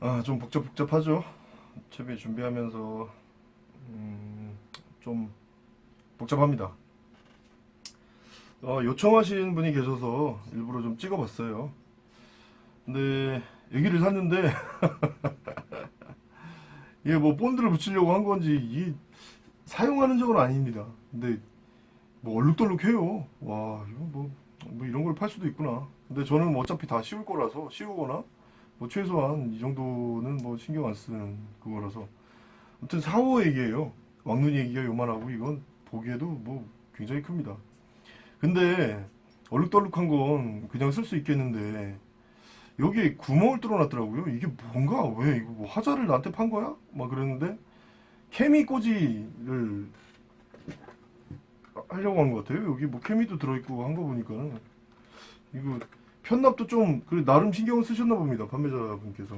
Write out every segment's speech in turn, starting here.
아, 좀 복잡복잡하죠. 채비 준비하면서 음, 좀 복잡합니다. 어, 요청하신 분이 계셔서 일부러 좀 찍어봤어요. 근데 여기를 샀는데 이게 뭐 본드를 붙이려고 한 건지 이게 사용하는 적은 아닙니다. 근데 뭐 얼룩덜룩해요. 와 이거 뭐, 뭐 이런 걸 팔 수도 있구나. 근데 저는 뭐 어차피 다 씌울 거라서 씌우거나 뭐 최소한 이 정도는 뭐 신경 안 쓰는 그거라서 아무튼 4, 5 얘기예요. 왕눈이 얘기가 요만하고 이건 보기에도 뭐 굉장히 큽니다. 근데 얼룩덜룩한 건 그냥 쓸 수 있겠는데 여기에 구멍을 뚫어놨더라고요. 이게 뭔가 왜 이거 뭐 화자를 나한테 판 거야? 막 그랬는데 케미 꽂이를 하려고 한 것 같아요. 여기 뭐 케미도 들어있고 한 거 보니까는 이거 편납도 좀 그래 나름 신경을 쓰셨나 봅니다. 판매자분께서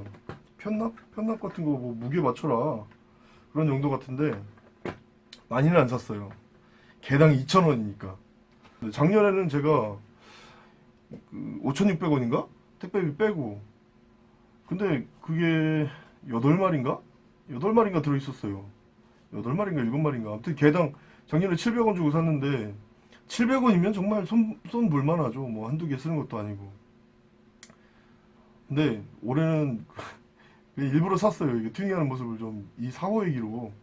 편납 편납 같은 거 뭐 무게 맞춰라 그런 용도 같은데 많이는 안 샀어요. 개당 2,000원이니까. 작년에는 제가 그 5,600원인가 택배비 빼고 근데 그게 8마리인가? 8마리인가 들어있었어요. 8마리인가 7마리인가 아무튼 개당 작년에 700원 주고 샀는데 700원이면 정말 손, 손 볼만하죠. 뭐 한두 개 쓰는 것도 아니고. 근데 올해는 일부러 샀어요. 이게 튜닝하는 모습을 좀 이 사고 얘기로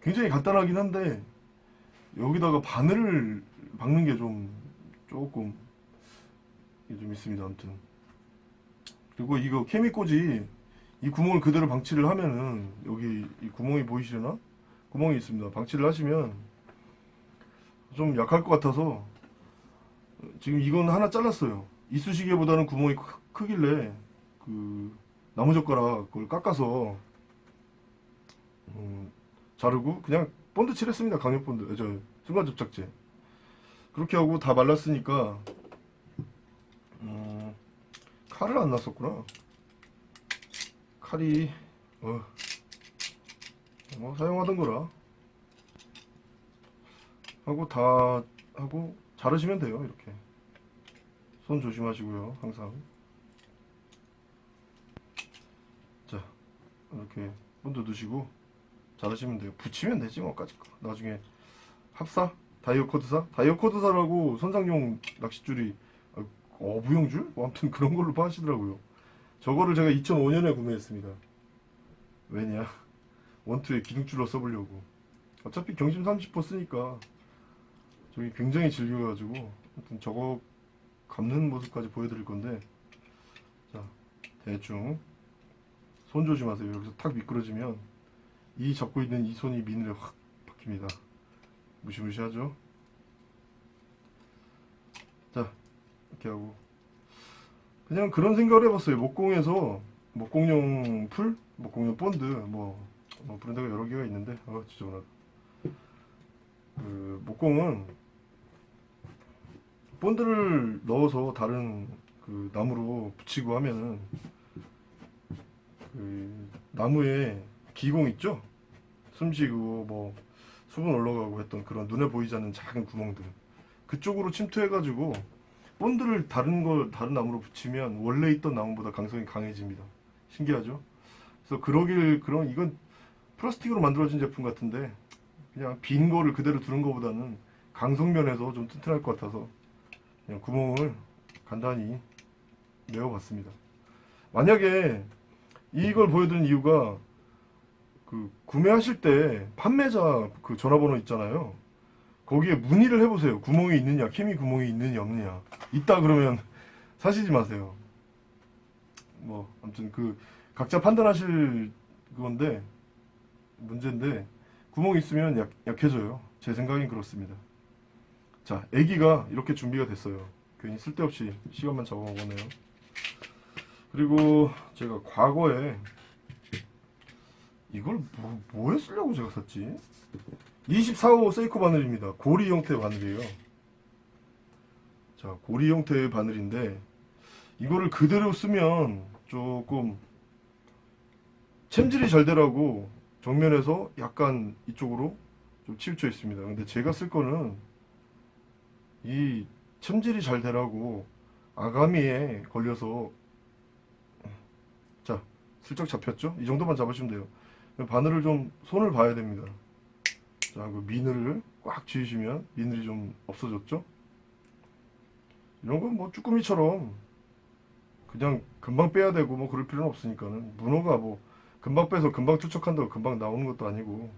굉장히 간단하긴 한데 여기다가 바늘을 박는 게 좀 조금 좀 있습니다. 아무튼 그리고 이거 케미꽂이 이 구멍을 그대로 방치를 하면은 여기 이 구멍이 보이시려나? 구멍이 있습니다. 방치를 하시면 좀 약할 것 같아서 지금 이건 하나 잘랐어요. 이쑤시개보다는 구멍이 크, 크길래 그 나무젓가락 그걸 깎아서 음, 자르고 그냥 본드 칠했습니다. 강력 본드, 저 순간 접착제. 그렇게 하고 다 말랐으니까 음, 칼을 안 놨었구나. 칼이 어, 뭐 사용하던 거라 하고 다 하고 자르시면 돼요 이렇게 손 조심하시고요 항상 자 이렇게 본드 두시고 자르시면 돼요. 붙이면 되지 뭐까지 거. 나중에 합사? 다이어 코드사? 다이어 코드사라고 선상용 낚싯줄이 어, 어부용줄? 뭐 아무튼 그런 걸로 파시더라고요. 저거를 제가 2005년에 구매했습니다. 왜냐? 원투에 기둥줄로 써보려고. 어차피 경심 30% 쓰니까 저기 굉장히 질겨가지고 아무튼 저거 감는 모습까지 보여드릴 건데 자 대충 손 조심하세요. 여기서 탁 미끄러지면 이 잡고 있는 이 손이 미늘에 확 박힙니다. 무시무시하죠? 자 이렇게 하고. 그냥 그런 생각을 해봤어요. 목공에서 목공용 풀 목공용 본드 뭐, 뭐 브랜드가 여러 개가 있는데 어 지저분하다. 그 목공은 본드를 넣어서 다른 그 나무로 붙이고 하면은 그 나무에 기공 있죠? 숨쉬고 뭐 수분 올라가고 했던 그런 눈에 보이지 않는 작은 구멍들 그쪽으로 침투해가지고 본드를 다른 걸 다른 나무로 붙이면 원래 있던 나무보다 강성이 강해집니다. 신기하죠? 그래서 그러길 그런 이건 플라스틱으로 만들어진 제품 같은데 그냥 빈 거를 그대로 두는 것보다는 강성면에서 좀 튼튼할 것 같아서 그냥 구멍을 간단히 메워봤습니다. 만약에 이걸 보여드린 이유가 그 구매하실 때 판매자 그 전화번호 있잖아요. 거기에 문의를 해보세요. 구멍이 있느냐, 케미 구멍이 있느냐, 없느냐. 있다 그러면 사시지 마세요. 뭐 아무튼 그 각자 판단하실 그건데 문제인데 구멍이 있으면 약, 약해져요. 제 생각엔 그렇습니다. 자, 애기가 이렇게 준비가 됐어요. 괜히 쓸데없이 시간만 잡아먹었네요. 그리고 제가 과거에 이걸 뭐, 뭐에 쓰려고 제가 샀지? 24호 세이코 바늘입니다. 고리 형태 바늘이에요. 자, 고리 형태의 바늘인데 이거를 그대로 쓰면 조금 챔질이 잘 되라고 정면에서 약간 이쪽으로 좀 치우쳐 있습니다. 근데 제가 쓸 거는 이 챔질이 잘 되라고 아가미에 걸려서 자 슬쩍 잡혔죠? 이 정도만 잡으시면 돼요. 바늘을 좀 손을 봐야 됩니다. 자, 그 미늘을 꽉 쥐으시면 미늘이 좀 없어졌죠? 이런 건 뭐 쭈꾸미처럼 그냥 금방 빼야 되고 뭐 그럴 필요는 없으니까는 문어가 뭐 금방 빼서 금방 투척한다고 금방 나오는 것도 아니고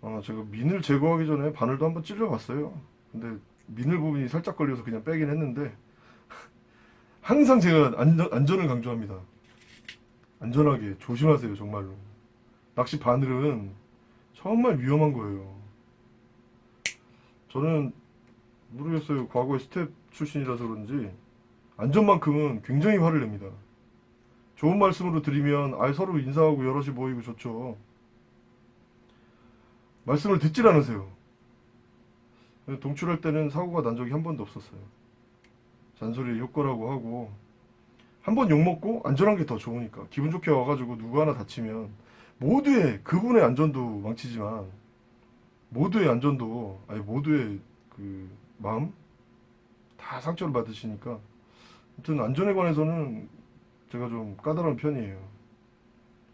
아 제가 미늘 제거하기 전에 바늘도 한번 찔러봤어요 근데 미늘 부분이 살짝 걸려서 그냥 빼긴 했는데 항상 제가 안전, 안전을 강조합니다 안전하게 조심하세요 정말로 낚시 바늘은 정말 위험한 거예요 저는 모르겠어요 과거에 스텝 출신이라서 그런지 안전만큼은 굉장히 화를 냅니다 좋은 말씀으로 드리면 아 서로 인사하고 여럿이 모이고 좋죠. 말씀을 듣질 않으세요. 동출할 때는 사고가 난 적이 한 번도 없었어요. 잔소리 효과라고 하고 한 번 욕먹고 안전한 게 더 좋으니까 기분 좋게 와가지고 누구 하나 다치면 모두의 그분의 안전도 망치지만 모두의 안전도 아니 모두의 그 마음 다 상처를 받으시니까 아무튼 안전에 관해서는 제가 좀 까다로운 편이에요.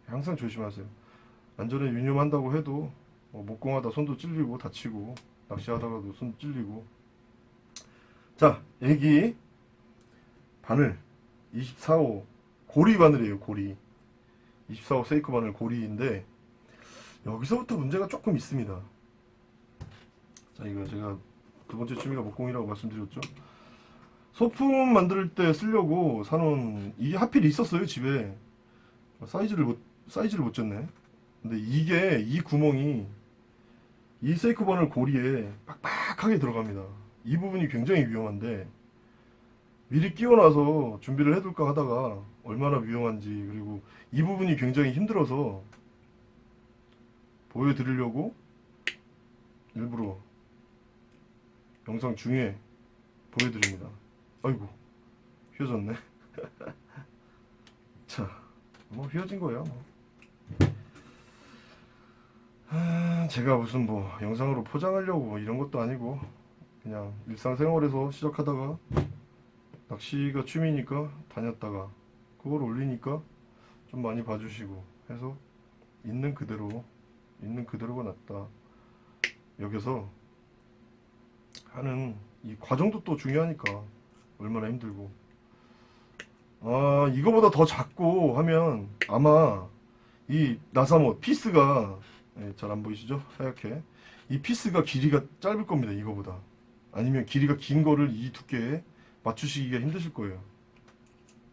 항상 조심하세요. 안전에 유념한다고 해도 뭐 목공하다 손도 찔리고 다치고 낚시하다가도 손 찔리고 자 애기 바늘 24호 고리 바늘이에요 고리. 24호 세이크 바늘 고리인데 여기서부터 문제가 조금 있습니다. 자 이거 제가 두 번째 취미가 목공이라고 말씀드렸죠. 소품 만들 때 쓰려고 사놓은 이게 하필 있었어요 집에. 사이즈를 못 사이즈를 못 쟀네. 근데 이게 이 구멍이 이 세이크 바늘 고리에 빡빡하게 들어갑니다. 이 부분이 굉장히 위험한데 미리 끼워 놔서 준비를 해둘까 하다가 얼마나 위험한지 그리고 이 부분이 굉장히 힘들어서 보여드리려고 일부러 영상 중에 보여드립니다 아이고 휘어졌네 자 뭐 휘어진 거야 뭐. 아, 제가 무슨 뭐 영상으로 포장하려고 뭐 이런 것도 아니고 그냥 일상생활에서 시작하다가 낚시가 취미니까 다녔다가 그걸 올리니까 좀 많이 봐주시고 해서 있는 그대로 있는 그대로가 낫다. 여기서 하는 이 과정도 또 중요하니까 얼마나 힘들고. 아 이거보다 더 작고 하면 아마 이 나사모 피스가 예, 잘안 보이시죠? 하얗게. 이 피스가 길이가 짧을 겁니다 이거보다. 아니면 길이가 긴 거를 이 두께에 맞추시기가 힘드실 거예요.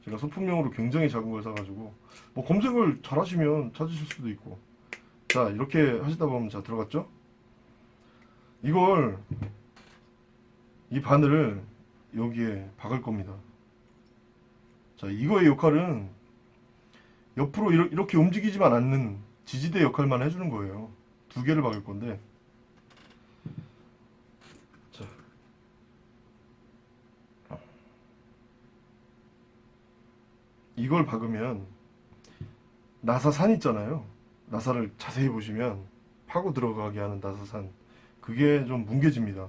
제가 소품용으로 굉장히 작은 걸 사가지고 뭐 검색을 잘 하시면 찾으실 수도 있고. 자 이렇게 하시다 보면 자 들어갔죠? 이걸 이 바늘을 여기에 박을 겁니다. 자 이거의 역할은 옆으로 이렇게 움직이지만 않는 지지대 역할만 해주는 거예요. 두 개를 박을 건데 이걸 박으면 나사산 있잖아요. 나사를 자세히 보시면 파고 들어가게 하는 나사산. 그게 좀 뭉개집니다.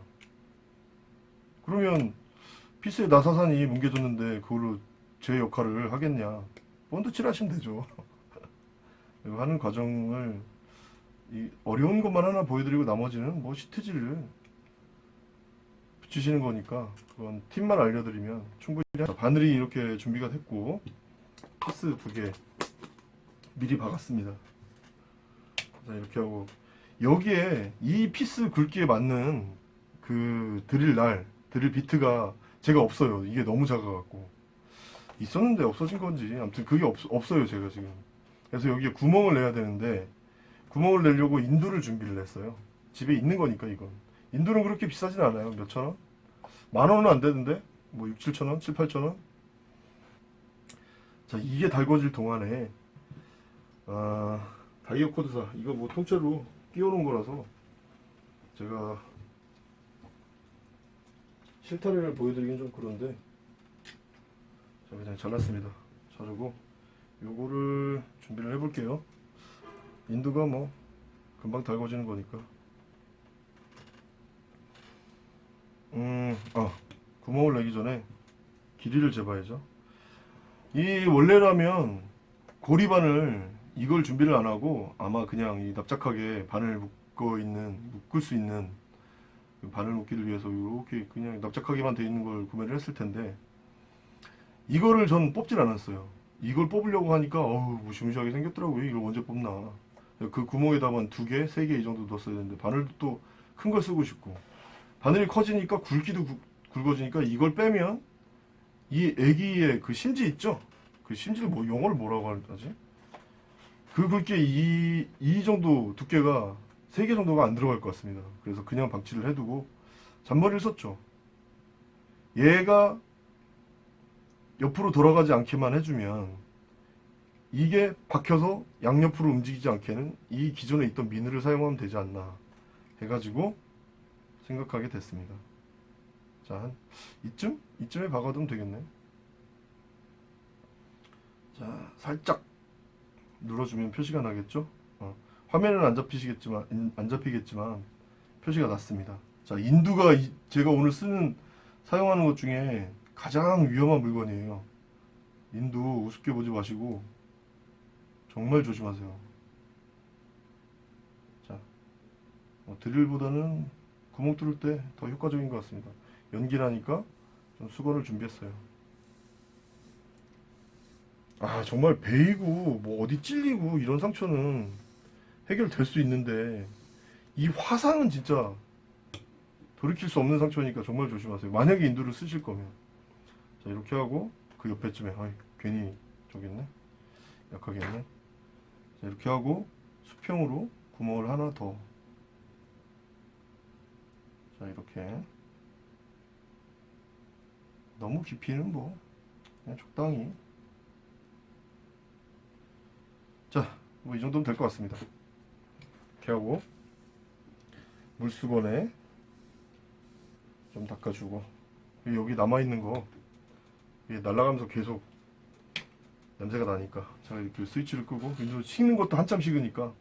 그러면 피스의 나사산이 뭉개졌는데 그걸로 제 역할을 하겠냐? 본드 칠 하시면 되죠. 하는 과정을 이 어려운 것만 하나 보여드리고 나머지는 뭐 시트지를 붙이시는 거니까 그건 팁만 알려드리면 충분히 하- 바늘이 이렇게 준비가 됐고 피스 두 개 미리 박았습니다. 자 이렇게 하고. 여기에 이 피스 굵기에 맞는 그 드릴 날 드릴 비트가 제가 없어요. 이게 너무 작아갖고. 있었는데 없어진 건지. 아무튼 그게 없, 없어요 제가 지금. 그래서 여기에 구멍을 내야 되는데 구멍을 내려고 인두를 준비를 했어요. 집에 있는 거니까 이건. 인두는 그렇게 비싸진 않아요. 몇천 원? 만 원은 안 되는데? 뭐 6, 7천 원? 7, 8천 원? 자 이게 달궈질 동안에 아 다이어 코드사 이거 뭐 통째로 끼워 놓은 거라서 제가 실타래를 보여드리긴 좀 그런데 자 그냥 잘랐습니다. 자르고 요거를 준비를 해 볼게요. 인두가 뭐 금방 달궈지는 거니까. 음아 구멍을 내기 전에 길이를 재봐야죠 이 원래라면 고리바늘 이걸 준비를 안 하고 아마 그냥 이 납작하게 바늘 묶어 있는 묶을 수 있는 그 바늘 묶기를 위해서 이렇게 그냥 납작하게만 돼 있는 걸 구매를 했을 텐데 이거를 전 뽑질 않았어요. 이걸 뽑으려고 하니까 어우 무시무시하게 생겼더라고요. 이걸 언제 뽑나. 그 구멍에다만 두 개, 세 개 이 정도 넣었어야 되는데 바늘도 또 큰 걸 쓰고 싶고 바늘이 커지니까 굵기도 굵- 굵어지니까 이걸 빼면 이 애기의 그 심지 있죠? 그 심지를 뭐 영어를 뭐라고 하지? 그 굵기에 이, 이 정도 두께가 세개 정도가 안 들어갈 것 같습니다. 그래서 그냥 방치를 해두고 잔머리를 썼죠. 얘가 옆으로 돌아가지 않게만 해주면 이게 박혀서 양옆으로 움직이지 않게는 이 기존에 있던 미늘을 사용하면 되지 않나 해가지고 생각하게 됐습니다. 자, 한 이쯤? 이쯤에 박아두면 되겠네. 자, 살짝 눌러주면 표시가 나겠죠? 어, 화면은 안 잡히시겠지만, 인- 안 잡히겠지만, 표시가 났습니다. 자, 인두가 이- 제가 오늘 쓰는, 사용하는 것 중에 가장 위험한 물건이에요. 인두 우습게 보지 마시고, 정말 조심하세요. 자, 어, 드릴보다는 구멍 뚫을 때 더 효과적인 것 같습니다. 연기라니까 좀 수건을 준비했어요. 아 정말 베이고 뭐 어디 찔리고 이런 상처는 해결될 수 있는데 이 화상은 진짜 돌이킬 수 없는 상처니까 정말 조심하세요. 만약에 인두를 쓰실 거면. 자 이렇게 하고 그 옆에쯤에 아이 괜히 저기 있네? 약하게 했네? 자 이렇게 하고 수평으로 구멍을 하나 더. 자 이렇게 너무 깊이는 뭐 그냥 적당히. 자 뭐 이 정도면 될 것 같습니다. 이렇게 하고 물수건에 좀 닦아주고 여기 남아있는 거 이게 날아가면서 계속 냄새가 나니까 제가 이렇게 스위치를 끄고 그래서 식는 것도 한참 식으니까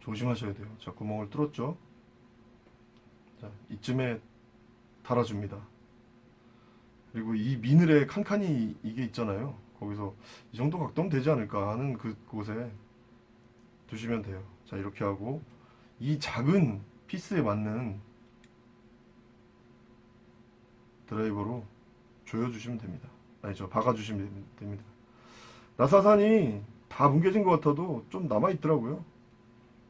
조심하셔야 돼요. 자 구멍을 뚫었죠? 자, 이쯤에 달아줍니다. 그리고 이 미늘에 칸칸이 이게 있잖아요. 거기서 이 정도 각도면 되지 않을까 하는 그곳에 두시면 돼요. 자, 이렇게 하고 이 작은 피스에 맞는 드라이버로 조여주시면 됩니다. 아니죠, 박아주시면 됩니다. 나사산이 다 뭉개진 것 같아도 좀 남아있더라고요.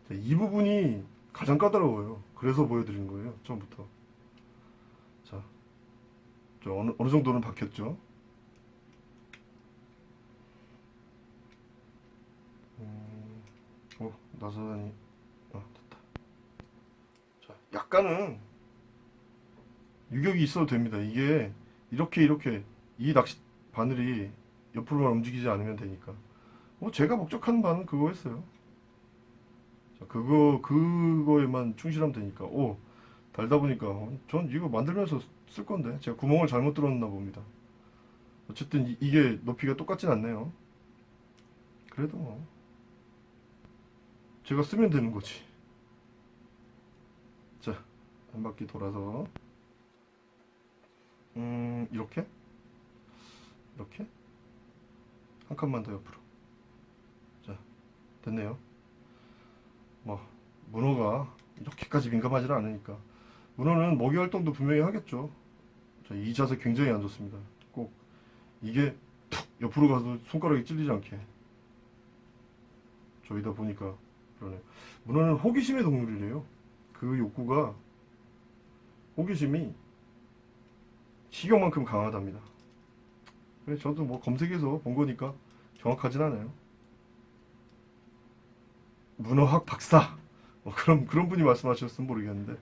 자, 이 부분이 가장 까다로워요. 그래서 보여드리는 거예요. 처음부터. 어느, 어느 정도는 박혔죠. 음, 어, 나사단이, 아, 됐다. 자, 약간은 유격이 있어도 됩니다. 이게 이렇게 이렇게 이 낚시 바늘이 옆으로만 움직이지 않으면 되니까. 뭐 제가 목적한 바는 그거였어요. 자, 그거 그거에만 충실하면 되니까 오 달다 보니까 어, 전 이거 만들면서 쓸 건데. 제가 구멍을 잘못 뚫었나 봅니다. 어쨌든 이, 게 높이가 똑같진 않네요. 그래도 뭐. 제가 쓰면 되는 거지. 자 한 바퀴 돌아서. 음 이렇게? 이렇게? 한 칸만 더 옆으로. 자 됐네요. 뭐 문어가 이렇게까지 민감하지는 않으니까 문어는 먹이 활동도 분명히 하겠죠. 자, 이 자세 굉장히 안 좋습니다. 꼭 이게 툭 옆으로 가서 손가락이 찔리지 않게 저희다 보니까 그러네. 문어는 호기심의 동물이래요. 그 욕구가 호기심이 식욕만큼 강하답니다. 그래 저도 뭐 검색해서 본 거니까 정확하진 않아요. 문어학 박사 뭐 그런 그런 분이 말씀하셨으면 모르겠는데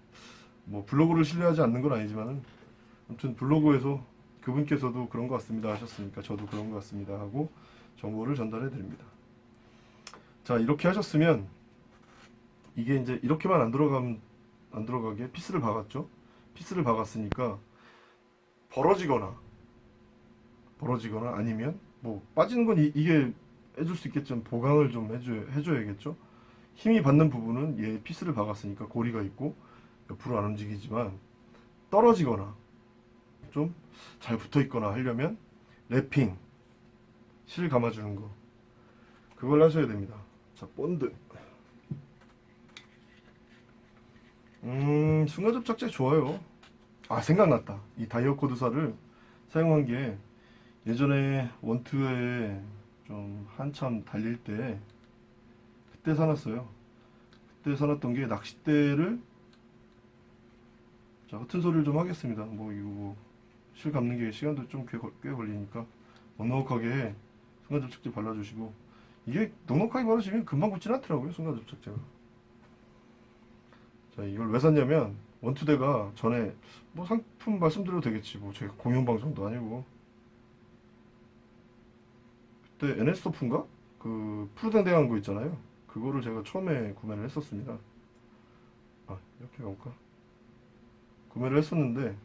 뭐 블로그를 신뢰하지 않는 건 아니지만은 아무튼 블로그에서 그분께서도 그런 것 같습니다 하셨으니까 저도 그런 것 같습니다 하고 정보를 전달해 드립니다. 자 이렇게 하셨으면 이게 이제 이렇게만 안 들어가면 안 들어가게 피스를 박았죠. 피스를 박았으니까 벌어지거나 벌어지거나 아니면 뭐 빠지는 건 이, 게 해줄 수 있겠지만 보강을 좀 해줘 해줘야겠죠. 힘이 받는 부분은 얘 피스를 박았으니까 고리가 있고 옆으로 안 움직이지만 떨어지거나 좀 잘 붙어 있거나 하려면 wrapping 실 감아주는 거 그걸 하셔야 됩니다. 자 본드. 음 순간접착제 좋아요. 아 생각났다. 이 다이어 코드사를 사용한 게 예전에 원투에 좀 한참 달릴 때 그때 사놨어요. 그때 사놨던 게 낚싯대를 자 허튼 소리를 좀 하겠습니다. 뭐 이거 뭐실 감는 게 시간도 좀꽤 걸리니까. 넉넉하게 순간접착제 발라주시고. 이게 넉넉하게 바르시면 금방 굳진 않더라고요 순간접착제가. 자 이걸 왜 샀냐면 원투대가 전에 뭐 상품 말씀드려도 되겠지. 뭐 제가 공연방송도 아니고. 그때 NS토프인가? 그 푸르댕댕한 거 있잖아요. 그거를 제가 처음에 구매를 했었습니다. 아 이렇게 가볼까? 구매를 했었는데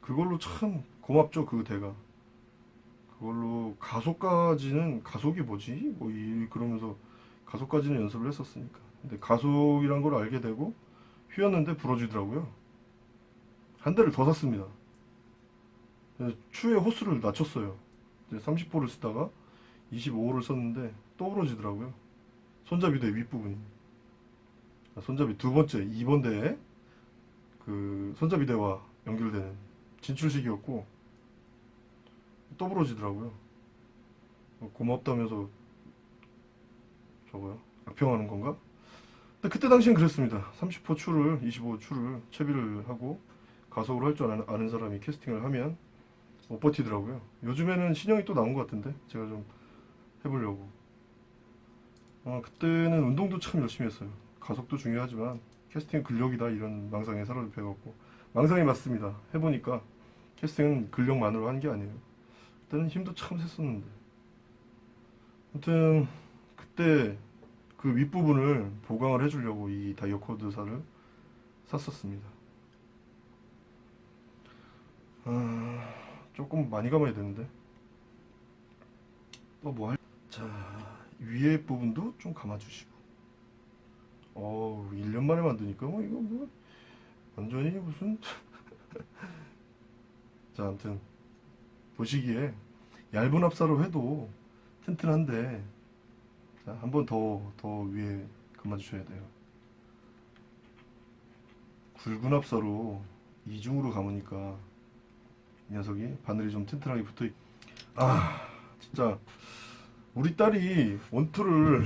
그걸로 참 고맙죠 그 대가. 그걸로 가속까지는 가속이 뭐지? 뭐 이 그러면서 가속까지는 연습을 했었으니까. 근데 가속이란 걸 알게 되고 휘었는데 부러지더라고요. 한 대를 더 샀습니다. 추에 호스를 낮췄어요. 30호를 쓰다가 25호를 썼는데 또 부러지더라고요. 손잡이 대 윗부분이. 아, 손잡이 두 번째 2번 대에 그 손잡이대와 연결되는 진출식이었고 또 부러지더라고요. 고맙다면서 저거요? 악평하는 건가? 근데 그때 당시엔 그랬습니다. 30호 추를 25호 추를 채비를 하고 가속으로 할줄 아는, 아는 사람이 캐스팅을 하면 못 버티더라고요. 요즘에는 신형이 또 나온 것 같은데 제가 좀 해보려고. 어, 그때는 운동도 참 열심히 했어요 가속도 중요하지만 캐스팅 근력이다 이런 망상에 사로잡혀갖고 망상이 맞습니다. 해보니까 캐스팅은 근력만으로 한 게 아니에요. 그때는 힘도 참 셌었는데. 아무튼 그때 그 윗부분을 보강을 해주려고 이 다이어 코드사를 샀었습니다. 아, 조금 많이 감아야 되는데. 또 뭐 할... 자 위에 부분도 좀 감아주시고 어우 1년 만에 만드니까 뭐 이거 뭐 완전히 무슨. 자 아무튼 보시기에 얇은 합사로 해도 튼튼한데 자 한번더더 위에 감아주셔야 돼요. 굵은 합사로 이중으로 감으니까 이 녀석이 바늘이 좀 튼튼하게 붙어있 아 진짜 우리 딸이 원투를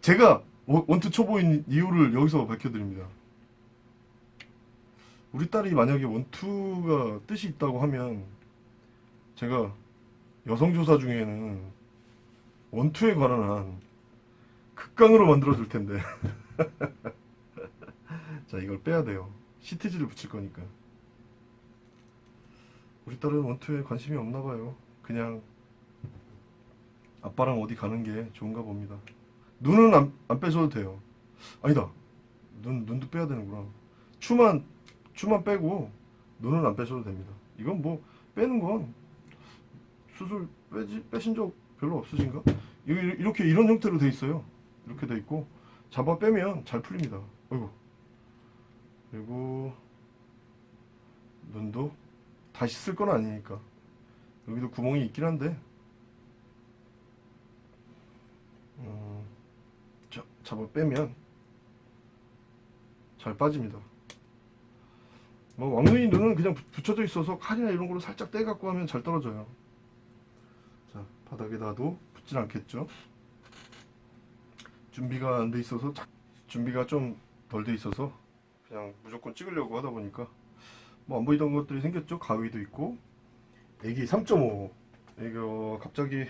제가 원- 원투 초보인 이유를 여기서 밝혀드립니다. 우리 딸이 만약에 원투가 뜻이 있다고 하면 제가 여성조사 중에는 원투에 관한 한 극강으로 만들어 줄 텐데. 자 이걸 빼야 돼요. 시트지를 붙일 거니까. 우리 딸은 원투에 관심이 없나 봐요. 그냥 아빠랑 어디 가는 게 좋은가 봅니다 눈은 안, 안 빼셔도 돼요. 아니다. 눈, 눈도 빼야 되는구나. 추만 추만 빼고 눈은 안 빼셔도 됩니다. 이건 뭐 빼는 건 수술 빼지, 빼신 적 별로 없으신가? 이- 이렇게 이런 형태로 돼 있어요. 이렇게 돼 있고 잡아 빼면 잘 풀립니다. 어이구. 그리고 눈도 다시 쓸 건 아니니까. 여기도 구멍이 있긴 한데. 음, 자, 잡아 빼면 잘 빠집니다. 뭐 왕눈이 눈은 그냥 붙- 붙여져 있어서 칼이나 이런 걸로 살짝 떼갖고 하면 잘 떨어져요. 자 바닥에 놔도 붙진 않겠죠? 준비가 안 돼 있어서 자- 준비가 좀 덜 돼 있어서 그냥 무조건 찍으려고 하다 보니까 뭐 안 보이던 것들이 생겼죠? 가위도 있고. 애기 3.5 이거 갑자기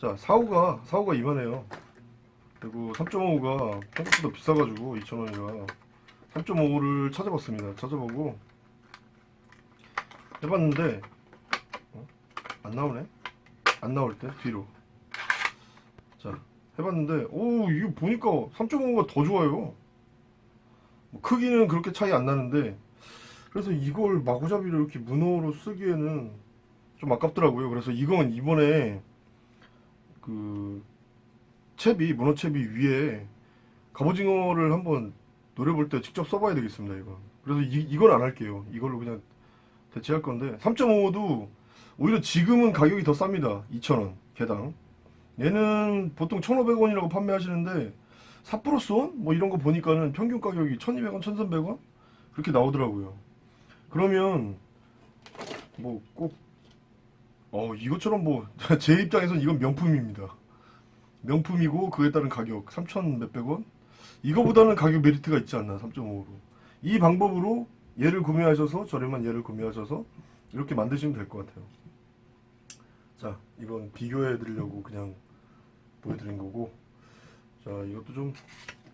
자 사우가 사우가 이만해요 그리고 3.5가 생각보다 비싸가지고 2,000원이라 3.5를 찾아봤습니다. 찾아보고 해봤는데 어? 안 나오네? 안 나올 때? 뒤로. 자 해봤는데 오 이거 보니까 3.5가 더 좋아요. 뭐 크기는 그렇게 차이 안 나는데 그래서 이걸 마구잡이로 이렇게 문어로 쓰기에는 좀 아깝더라고요. 그래서 이건 이번에 그 채비 문어 채비 위에 갑오징어를 한번 노려볼 때 직접 써봐야 되겠습니다 이거. 그래서 이, 이건 안 할게요. 이걸로 그냥 대체할 건데. 3.55도 오히려 지금은 가격이 더 쌉니다. 2,000원 개당. 얘는 보통 1,500원이라고 판매하시는데 삿포로스원 뭐 이런 거 보니까는 평균 가격이 1,200원 1,300원? 그렇게 나오더라고요. 그러면 뭐 꼭 어 이것처럼 뭐 제 입장에선 이건 명품입니다 명품이고 그에 따른 가격 3천 몇백 원? 이거보다는 가격 메리트가 있지 않나 3.5로. 이 방법으로 얘를 구매하셔서 저렴한 얘를 구매하셔서 이렇게 만드시면 될 것 같아요. 자 이건 비교해 드리려고 그냥 보여드린 거고. 자 이것도 좀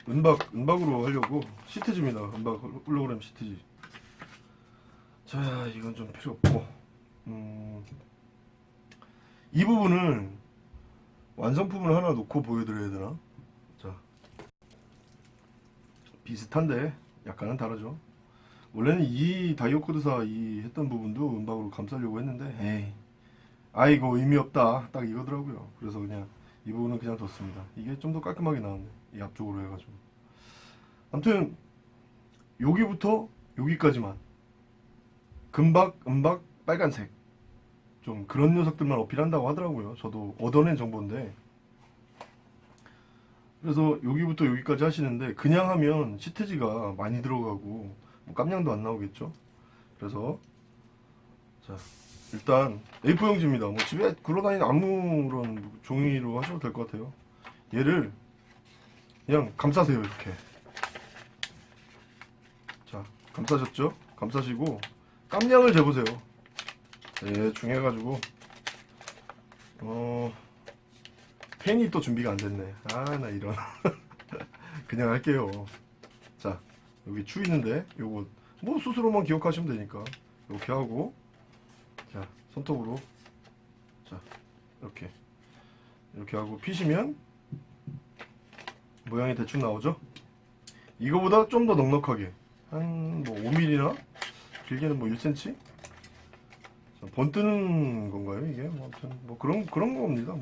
은박 은박으로 하려고. 시트지입니다. 은박 홀로그램 시트지. 자 이건 좀 필요 없고. 음, 이 부분을 완성품을 하나 놓고 보여드려야 되나? 자 비슷한데 약간은 다르죠. 원래는 이 다이오코드사 이 했던 부분도 은박으로 감싸려고 했는데 에이 아이고 의미 없다. 딱 이거더라고요. 그래서 그냥 이 부분은 그냥 뒀습니다. 이게 좀 더 깔끔하게 나왔네 이 앞쪽으로 해가지고. 아무튼 여기부터 여기까지만. 금박 은박 빨간색 좀 그런 녀석들만 어필한다고 하더라고요. 저도 얻어낸 정보인데. 그래서 여기부터 여기까지 하시는데 그냥 하면 시트지가 많이 들어가고 뭐 깜냥도 안 나오겠죠? 그래서 자 일단 A4 용지입니다. 뭐 집에 굴러다니는 아무런 종이로 하셔도 될 것 같아요. 얘를 그냥 감싸세요 이렇게. 자 감싸셨죠? 감싸시고 깜냥을 재보세요 대충 해가지고. 어 펜이 또 준비가 안 됐네. 아 나 이런. 그냥 할게요. 자 여기 추 있는데 요거 뭐 스스로만 기억하시면 되니까. 이렇게 하고. 자 손톱으로. 자 이렇게. 이렇게 하고 피시면 모양이 대충 나오죠? 이거보다 좀 더 넉넉하게. 한 뭐 5mm나? 길게는 뭐 1cm 자, 번 뜨는 건가요 이게? 뭐 아무튼 뭐 그런 그런 겁니다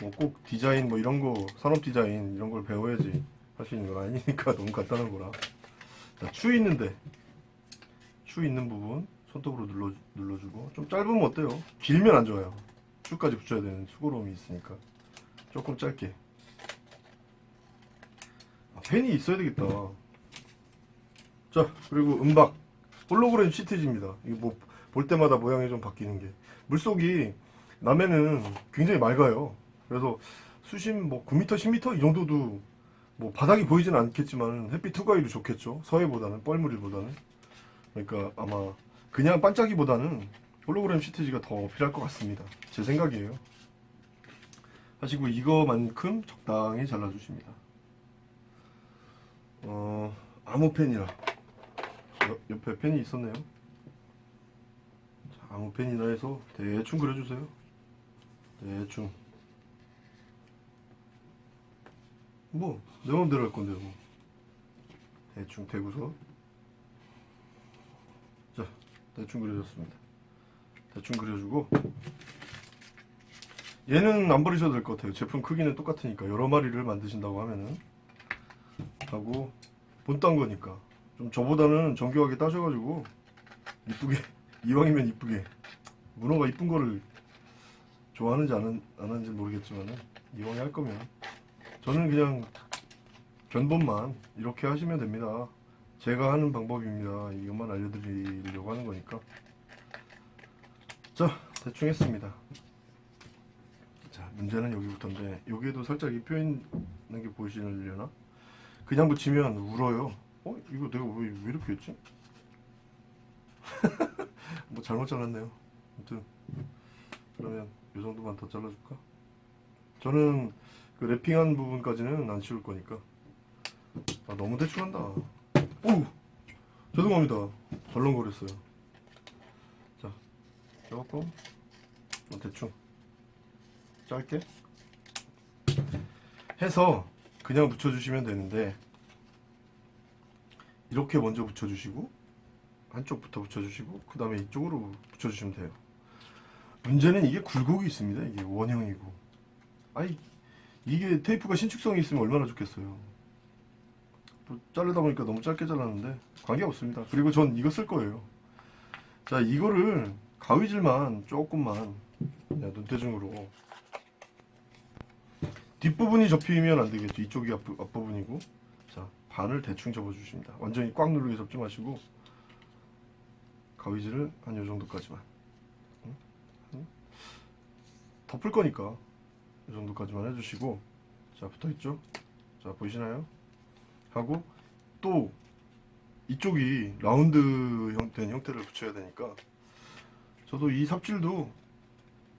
뭐. 꼭 디자인 뭐 이런 거 산업 디자인 이런 걸 배워야지 할 수 있는 건 아니니까 너무 간단한 거라. 자, 추 있는데. 추 있는 부분 손톱으로 눌러, 눌러주고. 좀 짧으면 어때요? 길면 안 좋아요. 추까지 붙여야 되는 수고로움이 있으니까. 조금 짧게. 아, 펜이 있어야 되겠다. 자 그리고 음박. 홀로그램 시트지입니다. 이게 뭐 볼 때마다 모양이 좀 바뀌는 게. 물속이 남해는 굉장히 맑아요. 그래서 수심 뭐 9m 10m 이 정도도 뭐 바닥이 보이지는 않겠지만 햇빛 투과율이 좋겠죠. 서해보다는 뻘무리보다는. 그러니까 아마 그냥 반짝이보다는 홀로그램 시트지가 더 필요할 것 같습니다. 제 생각이에요. 하시고 이거만큼 적당히 잘라주십니다. 어 아무 펜이라. 옆- 옆에 펜이 있었네요. 자, 아무 펜이나 해서 대충 그려주세요. 대충. 뭐 내 맘대로 할 건데요 뭐. 대충 대고서. 자 대충 그려줬습니다. 대충 그려주고. 얘는 안 버리셔도 될 것 같아요. 제품 크기는 똑같으니까. 여러 마리를 만드신다고 하면은. 하고 본딴 거니까. 좀 저보다는 정교하게 따셔가지고 이쁘게 이왕이면 이쁘게 문어가 이쁜 거를 좋아하는지 안, 하는지 모르겠지만은 이왕에 할 거면 저는 그냥 견본만 이렇게 하시면 됩니다. 제가 하는 방법입니다. 이것만 알려드리려고 하는 거니까. 자, 대충 했습니다. 자, 문제는 여기부터인데, 여기에도 살짝 이뼈 있는 게 보이시려나? 그냥 붙이면 울어요. 어? 이거 내가 왜, 왜 이렇게 했지? 뭐 잘못 잘랐네요. 아무튼, 그러면 이 정도만 더 잘라줄까? 저는 그 랩핑한 부분까지는 안 치울 거니까. 아, 너무 대충 한다. 오! 죄송합니다. 덜렁거렸어요. 자, 조금, 좀 대충, 짧게 해서 그냥 붙여주시면 되는데, 이렇게 먼저 붙여주시고, 한쪽부터 붙여주시고, 그 다음에 이쪽으로 붙여주시면 돼요. 문제는 이게 굴곡이 있습니다. 이게 원형이고. 아이, 이게 테이프가 신축성이 있으면 얼마나 좋겠어요. 또 자르다 보니까 너무 짧게 잘랐는데 관계 없습니다. 그리고 전 이거 쓸 거예요. 자 이거를 가위질만 조금만 그냥 눈대중으로 뒷부분이 접히면 안 되겠죠 이쪽이 앞부, 앞부분이고 자 반을 대충 접어주십니다 완전히 꽉 누르게 접지 마시고 가위질을 한 요 정도까지만. 응? 응? 덮을 거니까 이 정도까지만 해주시고. 자 붙어있죠? 자 보이시나요? 하고 또 이쪽이 라운드 형된 형태를 붙여야 되니까 저도 이 삽질도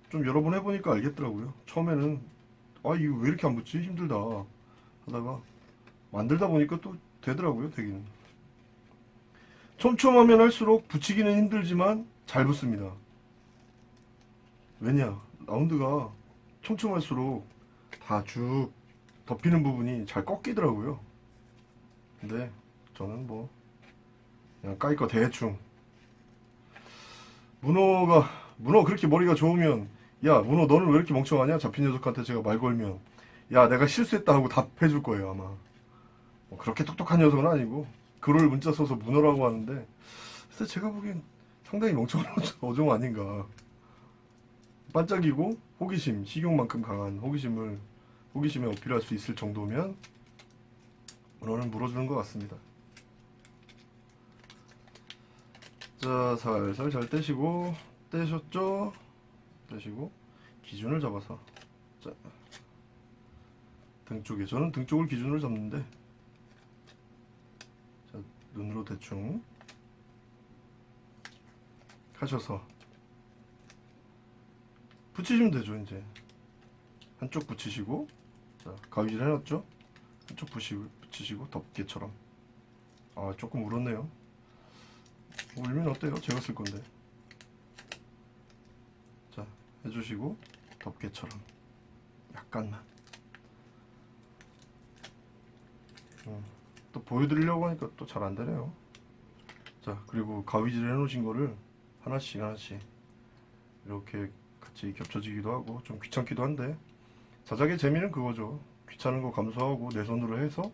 좀 여러 번 해보니까 알겠더라고요. 처음에는 아 이거 왜 이렇게 안 붙지? 힘들다 하다가 만들다 보니까 또 되더라고요 되기는 촘촘하면 할수록 붙이기는 힘들지만 잘 붙습니다. 왜냐? 라운드가 촘촘할수록 다 쭉 덮이는 부분이 잘 꺾이더라고요. 근데 저는 뭐 그냥 까이거 대충. 문어가 문어 그렇게 머리가 좋으면 야 문어 너는 왜 이렇게 멍청하냐? 잡힌 녀석한테 제가 말 걸면. 야 내가 실수했다 하고 답해줄 거예요 아마. 뭐 그렇게 똑똑한 녀석은 아니고 글을 문자 써서 문어라고 하는데 글쎄 제가 보기엔 상당히 멍청한 어종 아닌가. 반짝이고 호기심 식욕만큼 강한 호기심을 호기심에 어필할 수 있을 정도면 문어는 물어주는 것 같습니다. 자 살살 잘 떼시고 떼셨죠? 떼시고 기준을 잡아서. 자, 등 쪽에 저는 등 쪽을 기준으로 잡는데 자, 눈으로 대충 하셔서 붙이시면 되죠 이제 한쪽 붙이시고 자, 가위질 해놨죠? 한쪽 붙이시고 덮개처럼 아 조금 울었네요 울면 어때요? 제가 쓸 건데. 자, 해주시고 덮개처럼 약간만. 음, 또 보여드리려고 하니까 또 잘 안 되네요. 자, 그리고 가위질 해놓으신 거를 하나씩 하나씩 이렇게 같이 겹쳐지기도 하고 좀 귀찮기도 한데 자작의 재미는 그거죠. 귀찮은 거 감수하고 내 손으로 해서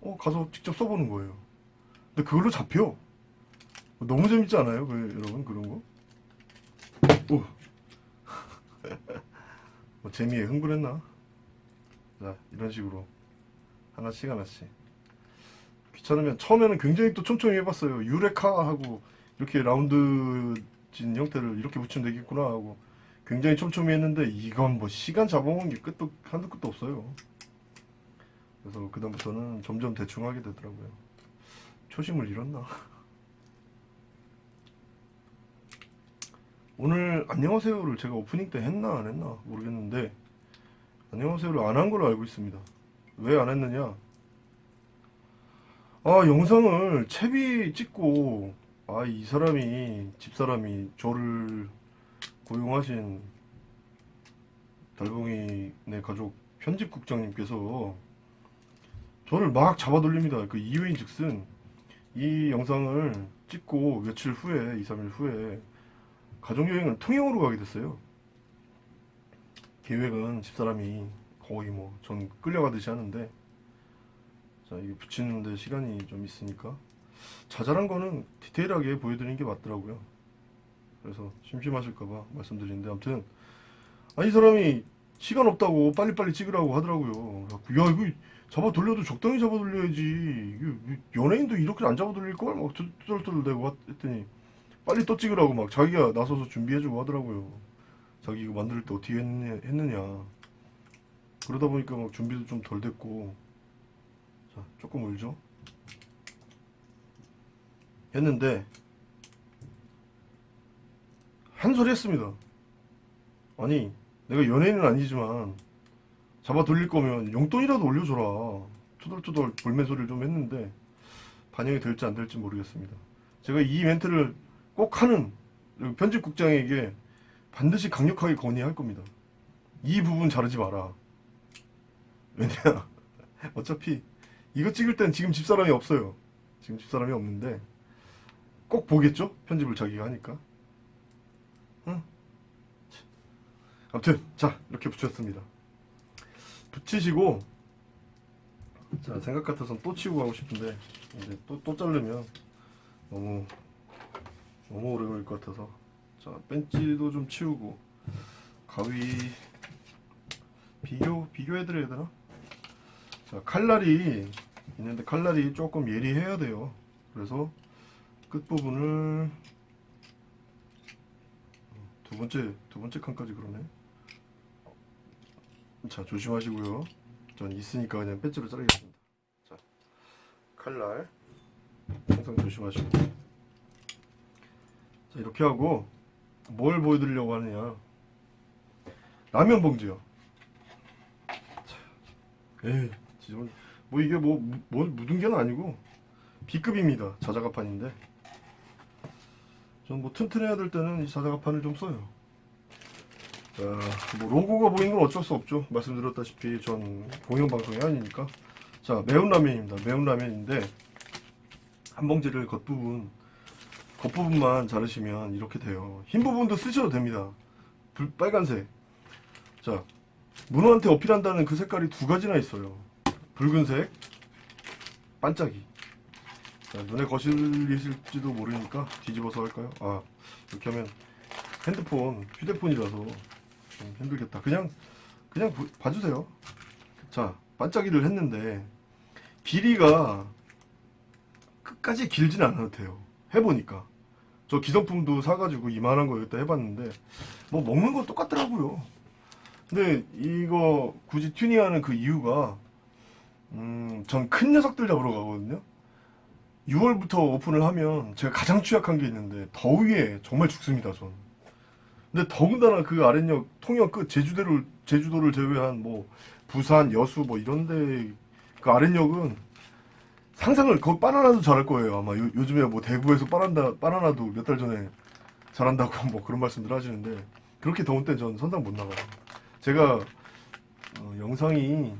어 가서 직접 써보는 거예요. 근데 그걸로 잡혀. 너무 재밌지 않아요? 그, 여러분 그런 거? 오. 뭐 재미에 흥분했나? 자 이런 식으로 하나씩 하나씩 귀찮으면 처음에는 굉장히 또 촘촘히 해봤어요 유레카 하고 이렇게 라운드 진 형태를 이렇게 붙이면 되겠구나 하고 굉장히 촘촘히 했는데 이건 뭐 시간 잡아먹은 게 끝도 한도 끝도 없어요 그래서 그 다음부터는 점점 대충 하게 되더라고요 초심을 잃었나? 오늘 안녕하세요를 제가 오프닝 때 했나 안 했나 모르겠는데 안녕하세요를 안 한 걸로 알고 있습니다. 왜 안 했느냐? 아 영상을 채비 찍고 아 이 사람이 집사람이 저를 고용하신 달봉이 네 가족 편집국장님께서 저를 막 잡아 돌립니다. 그 이유인 즉슨 이 영상을 찍고 며칠 후에 2, 3일 후에 가족여행을 통영으로 가게 됐어요. 계획은 집사람이 거의 뭐 전 끌려가듯이 하는데 자 이게 붙이는데 시간이 좀 있으니까 자잘한 거는 디테일하게 보여드리는 게 맞더라고요. 그래서 심심하실까봐 말씀드리는데 아무튼 아이 사람이 시간 없다고 빨리빨리 찍으라고 하더라고요. 야 이거 잡아 돌려도 적당히 잡아 돌려야지. 이거 연예인도 이렇게 안 잡아 돌릴 걸? 막 투덜투덜 대고 했더니 빨리 또 찍으라고 막 자기가 나서서 준비해주고 하더라고요. 자기 이거 만들 때 어떻게 했느냐. 그러다 보니까 막 준비도 좀 덜 됐고. 자, 조금 울죠? 했는데, 한 소리 했습니다. 아니, 내가 연예인은 아니지만, 잡아 돌릴 거면 용돈이라도 올려줘라. 투덜투덜 볼매 소리를 좀 했는데, 반영이 될지 안 될지 모르겠습니다. 제가 이 멘트를 꼭 하는 편집국장에게 반드시 강력하게 건의할 겁니다. 이 부분 자르지 마라. 왜냐 어차피 이거 찍을 땐 지금 집사람이 없어요. 지금 집사람이 없는데 꼭 보겠죠? 편집을 자기가 하니까. 응? 아무튼 자 이렇게 붙였습니다. 붙이시고 자 생각 같아서는 또 치고 가고 싶은데 이제 또, 또 자르면 너무 너무 오래 걸릴 것 같아서 자 벤치도 좀 치우고 가위 비교 비교해드려야 되나? 자 칼날이 있는데 칼날이 조금 예리해야 돼요. 그래서 끝 부분을 두 번째 두 번째 칸까지 그러네. 자 조심하시고요. 전 있으니까 그냥 벤치로 자르겠습니다. 자 칼날 항상 조심하시고. 자 이렇게 하고 뭘 보여드리려고 하느냐 라면 봉지요 자, 에이 지금 뭐 이게 뭐, 무- 뭐 묻은 게 아니고 B급입니다 자작가판인데 전 뭐 튼튼해야 될 때는 이 자작가판을 좀 써요 자 뭐 로고가 보이는 건 어쩔 수 없죠 말씀드렸다시피 전 공영방송이 아니니까 자 매운 라면입니다 매운 라면인데 한 봉지를 겉부분 겉부분만 자르시면 이렇게 돼요. 흰 부분도 쓰셔도 됩니다. 불, 빨간색. 자, 문어한테 어필한다는 그 색깔이 두 가지나 있어요. 붉은색, 반짝이. 자, 눈에 거슬리실지도 모르니까 뒤집어서 할까요? 아, 이렇게 하면 핸드폰, 휴대폰이라서 좀 힘들겠다. 그냥, 그냥 보- 봐주세요. 자, 반짝이를 했는데, 길이가 끝까지 길진 않아도 돼요. 해보니까 저 기성품도 사가지고 이만한 거 여기다 해봤는데 뭐 먹는 건 똑같더라고요 근데 이거 굳이 튜닝하는 그 이유가 음 전 큰 녀석들 잡으러 가거든요. 6월부터 오픈을 하면 제가 가장 취약한 게 있는데 더위에 정말 죽습니다 전. 근데 더군다나 그 아랫역 통영 끝 제주도를 제주도를 제외한 뭐 부산 여수 뭐 이런데 그 아랫역은 상상을 거기 바나나도 잘할 거예요 아마. 요, 요즘에 뭐 대구에서 바나나 바나나도 몇 달 전에 잘한다고 뭐 그런 말씀들 하시는데 그렇게 더운 때 전 선상 못 나가요. 제가 어, 영상이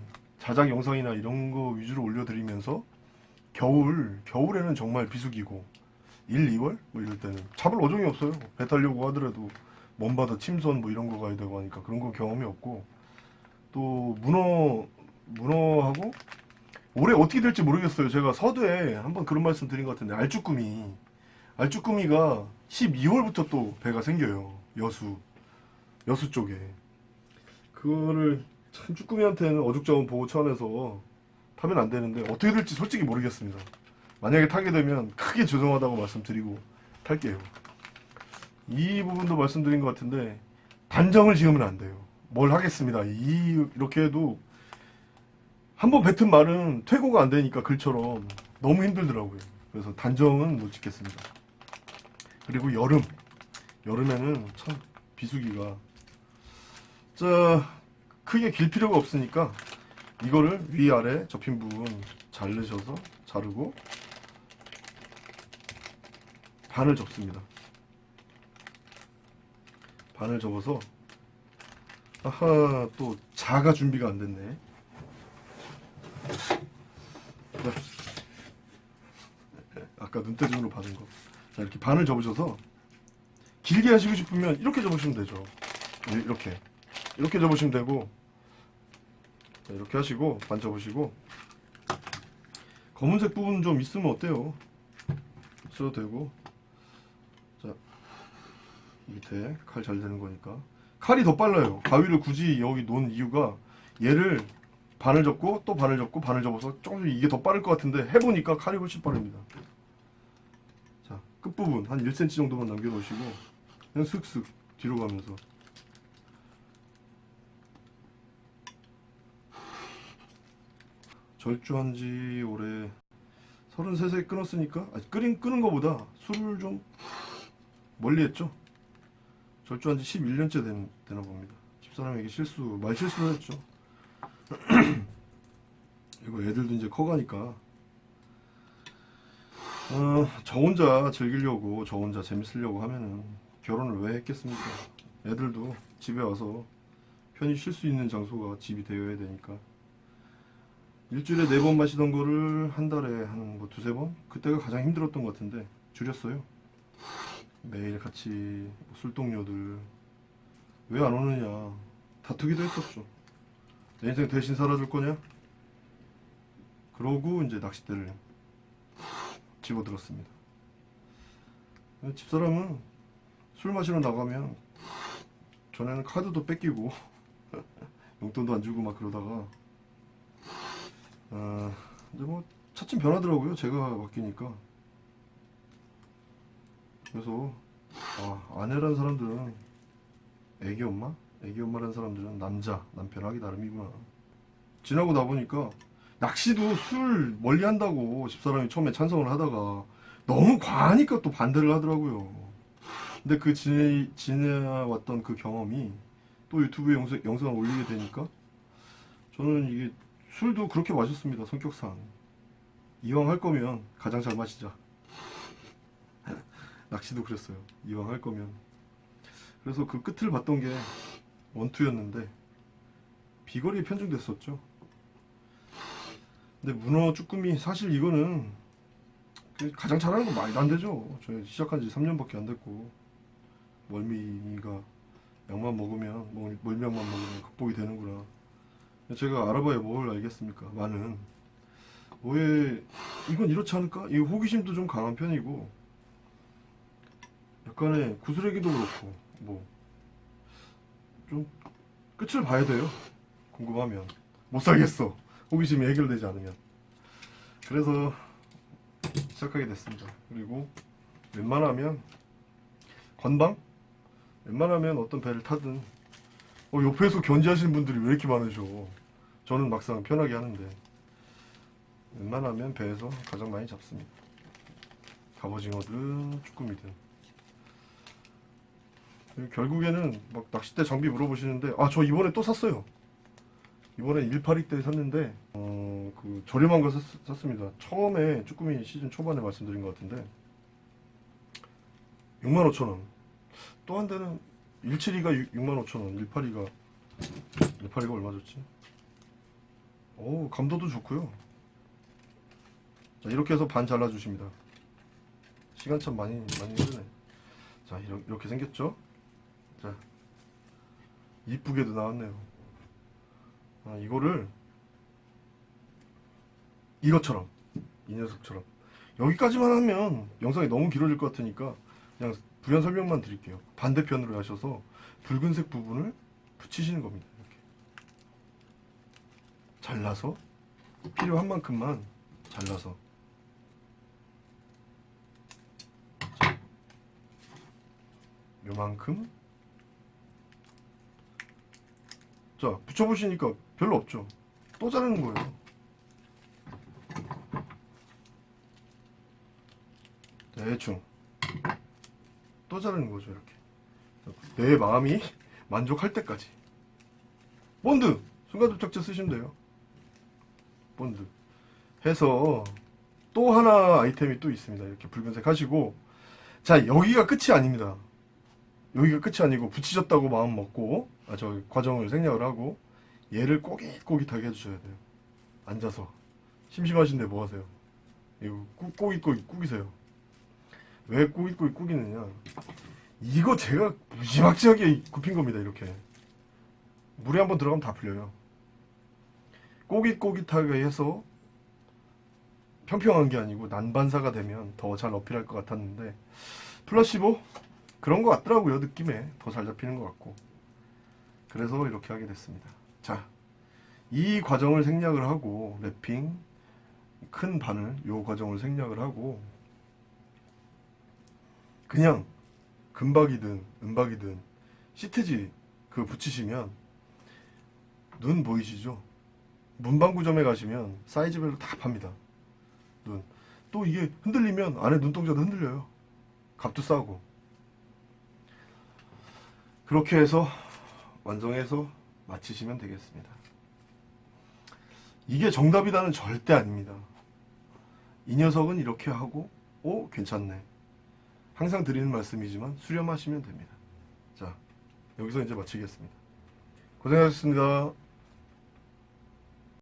자작 영상이나 이런 거 위주로 올려드리면서 겨울 겨울에는 정말 비수기고 1, 2월? 뭐 이럴 때는. 잡을 어종이 없어요. 배 타려고 하더라도 먼바다 침선 뭐 이런 거 가야 되고 하니까 그런 거 경험이 없고. 또 문어 문어하고 올해 어떻게 될지 모르겠어요. 제가 서두에 한번 그런 말씀 드린 것 같은데 알쭈꾸미. 알쭈꾸미가 12월부터 또 배가 생겨요. 여수. 여수 쪽에. 그거를 참 쭈꾸미한테는 어죽저죽 보호 차원에서 타면 안 되는데 어떻게 될지 솔직히 모르겠습니다. 만약에 타게 되면 크게 죄송하다고 말씀드리고 탈게요. 이 부분도 말씀드린 것 같은데 단정을 지으면 안 돼요. 뭘 하겠습니다. 이 이렇게 해도 한번 뱉은 말은 퇴고가 안 되니까 글처럼 너무 힘들더라고요. 그래서 단정은 못 짓겠습니다. 그리고 여름. 여름에는 참 비수기가 자 크게 길 필요가 없으니까 이거를 위아래 접힌 부분 자르셔서 자르고 반을 접습니다. 반을 접어서 아하 또 자가 준비가 안 됐네. 아까 눈대중으로 받은 거. 자, 이렇게 반을 접으셔서 길게 하시고 싶으면 이렇게 접으시면 되죠. 이- 이렇게. 이렇게 접으시면 되고 자, 이렇게 하시고 반 접으시고 검은색 부분 좀 있으면 어때요? 있어도 되고 자 밑에 칼 잘 되는 거니까 칼이 더 빨라요. 가위를 굳이 여기 놓은 이유가 얘를 반을 접고 또 반을 접고 반을 접어서 조금 이게 더 빠를 것 같은데 해보니까 칼이 훨씬 빠릅니다. 자 끝부분 한 1cm 정도만 남겨놓으시고 그냥 슥슥 뒤로 가면서 절주한 지 올해 33세 끊었으니까 아니, 끓인 끄는 거보다 술을 좀 멀리 했죠. 절주한 지 11년째 된, 되나 봅니다. 집사람에게 실수, 말 실수를 했죠. 이거 애들도 이제 커가니까 어, 저 혼자 즐기려고 저 혼자 재밌으려고 하면은 결혼을 왜 했겠습니까? 애들도 집에 와서 편히 쉴 수 있는 장소가 집이 되어야 되니까 일주일에 네 번 마시던 거를 한 달에 한 뭐 두세 번? 그때가 가장 힘들었던 것 같은데 줄였어요. 매일 같이 뭐 술동료들 왜 안 오느냐 다투기도 했었죠. 내 인생 대신 살아줄 거냐? 그러고 이제 낚싯대를 집어들었습니다. 집사람은 술 마시러 나가면 전에는 카드도 뺏기고 용돈도 안 주고 막 그러다가 아, 이제 뭐 차츰 변하더라고요. 제가 바뀌니까. 그래서 아, 아내란 사람들은 애기 엄마? 애기 엄마란 사람들은 남자, 남편 하기 나름이구나. 지나고 나 보니까 낚시도 술 멀리 한다고 집사람이 처음에 찬성을 하다가 너무 과하니까 또 반대를 하더라고요. 근데 그 지내, 지내왔던 그 경험이 또 유튜브에 영상, 영상을 올리게 되니까 저는 이게 술도 그렇게 마셨습니다. 성격상. 이왕 할 거면 가장 잘 마시자. 낚시도 그랬어요. 이왕 할 거면. 그래서 그 끝을 봤던 게 원투였는데 비거리에 편중됐었죠. 근데 문어 쭈꾸미 사실 이거는 그 가장 잘하는 건 말도 안 되죠. 저 시작한 지 3년밖에 안 됐고 멀미가 약만 먹으면 멀- 멀미약만 먹으면 극복이 되는구나. 제가 알아봐야 뭘 알겠습니까? 많은 왜 이건 이렇지 않을까? 이 호기심도 좀 강한 편이고 약간의 구스레기도 그렇고 뭐 좀 끝을 봐야 돼요. 궁금하면 못 살겠어. 호기심이 해결되지 않으면 그래서 시작하게 됐습니다. 그리고 웬만하면 건방? 웬만하면 어떤 배를 타든 어, 옆에서 견제하시는 분들이 왜 이렇게 많으셔? 저는 막상 편하게 하는데 웬만하면 배에서 가장 많이 잡습니다. 갑오징어든 쭈꾸미든 결국에는 막 낚싯대 장비 물어보시는데 아 저 이번에 또 샀어요. 이번에 182 때 샀는데 어, 그 저렴한 거 샀, 샀습니다. 처음에 쭈꾸미 시즌 초반에 말씀드린 것 같은데 65,000원. 또 한 대는 172가 65,000원, 182가 182가 얼마 줬지? 오, 감도도 좋고요. 자, 이렇게 해서 반 잘라 주십니다. 시간 참 많이 많이 흐르네. 자, 이렇게, 이렇게 생겼죠? 자. 이쁘게도 나왔네요. 아, 이거를 이것처럼 이 녀석처럼 여기까지만 하면 영상이 너무 길어질 것 같으니까 그냥 부연 설명만 드릴게요. 반대편으로 하셔서 붉은색 부분을 붙이시는 겁니다. 잘라서? 필요한 만큼만 잘라서. 자, 요만큼? 자 붙여보시니까 별로 없죠. 또 자르는 거예요. 대충. 또 자르는 거죠 이렇게. 내 마음이 만족할 때까지. 본드! 순간접착제 쓰시면 돼요 본드 해서 또 하나 아이템이 또 있습니다. 이렇게 붉은색 하시고. 자 여기가 끝이 아닙니다. 여기가 끝이 아니고 붙이셨다고 마음 먹고 아, 저 과정을 생략을 하고 얘를 꼬깃꼬깃하게 해주셔야 돼요. 앉아서. 심심하신데 뭐 하세요? 이거 꾸- 꼬깃꼬깃 꾸기세요. 왜 꾸깃꾸깃 꾸기느냐? 이거 제가 무지막지하게 굽힌 겁니다 이렇게. 물에 한번 들어가면 다 풀려요 꼬깃꼬깃하게 해서 평평한 게 아니고 난반사가 되면 더 잘 어필할 것 같았는데 플라시보? 그런 것 같더라고요 느낌에. 더 잘 잡히는 것 같고. 그래서 이렇게 하게 됐습니다. 자 이 과정을 생략을 하고 랩핑 큰 바늘 요 과정을 생략을 하고 그냥 금박이든 은박이든 시트지 그 붙이시면 눈 보이시죠? 문방구점에 가시면 사이즈별로 다 팝니다. 눈. 또 이게 흔들리면 안에 눈동자도 흔들려요. 값도 싸고. 그렇게 해서 완성해서 마치시면 되겠습니다. 이게 정답이다는 절대 아닙니다. 이 녀석은 이렇게 하고, 오, 괜찮네. 항상 드리는 말씀이지만 수렴하시면 됩니다. 자, 여기서 이제 마치겠습니다. 고생하셨습니다.